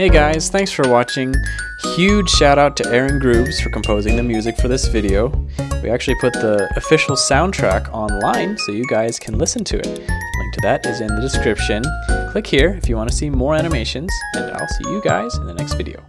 Hey guys, thanks for watching. Huge shout out to Aaron Grooves for composing the music for this video. We actually put the official soundtrack online so you guys can listen to it. Link to that is in the description. Click here if you want to see more animations, and I'll see you guys in the next video.